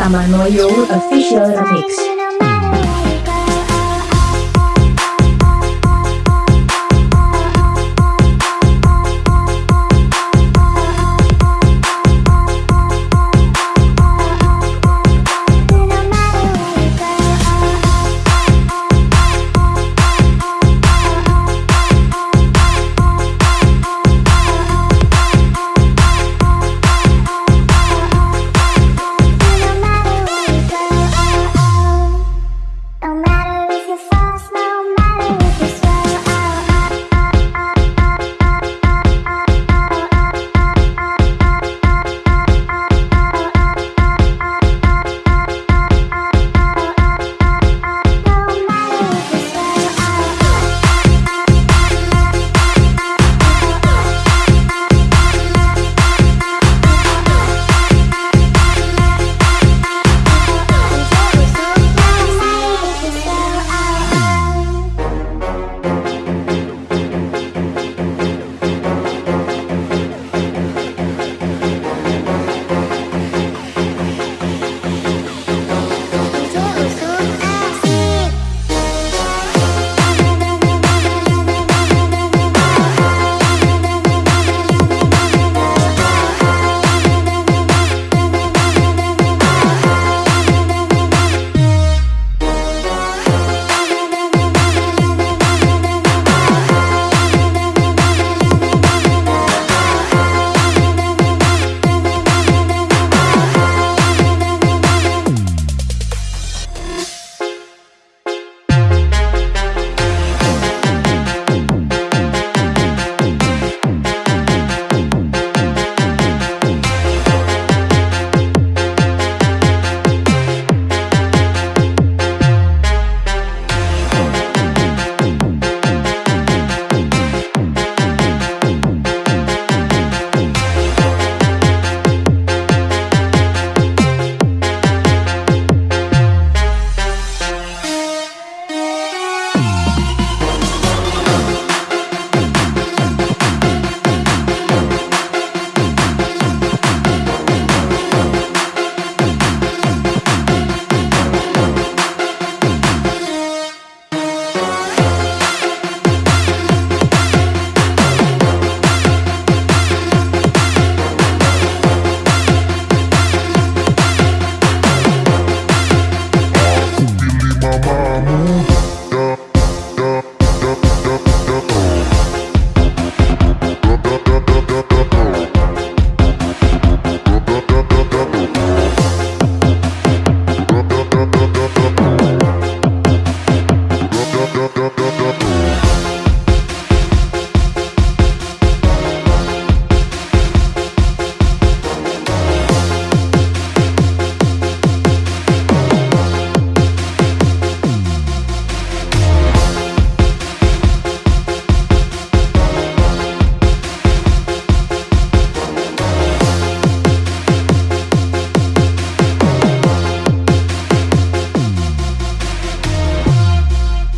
Samanoyo Official Remix.